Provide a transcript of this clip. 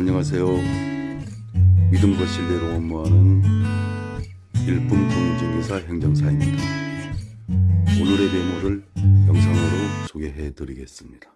안녕하세요. 믿음과 신뢰로 업무하는 일품 공인중개사 행정사입니다. 오늘의 메모를 영상으로 소개해 드리겠습니다.